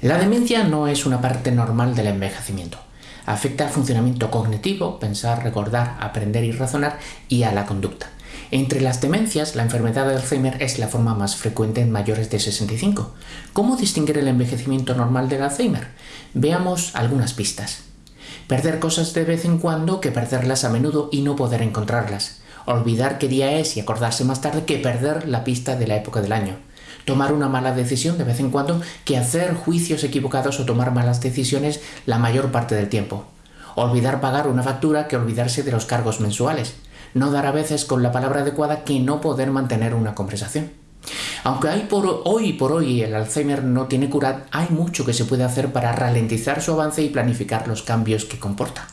La demencia no es una parte normal del envejecimiento. Afecta al funcionamiento cognitivo, pensar, recordar, aprender y razonar, y a la conducta. Entre las demencias, la enfermedad de Alzheimer es la forma más frecuente en mayores de 65. ¿Cómo distinguir el envejecimiento normal del Alzheimer? Veamos algunas pistas. Perder cosas de vez en cuando que perderlas a menudo y no poder encontrarlas. Olvidar qué día es y acordarse más tarde que perder la pista de la época del año tomar una mala decisión de vez en cuando que hacer juicios equivocados o tomar malas decisiones la mayor parte del tiempo. Olvidar pagar una factura que olvidarse de los cargos mensuales. No dar a veces con la palabra adecuada que no poder mantener una conversación. Aunque hay por hoy por hoy el Alzheimer no tiene cura, hay mucho que se puede hacer para ralentizar su avance y planificar los cambios que comporta.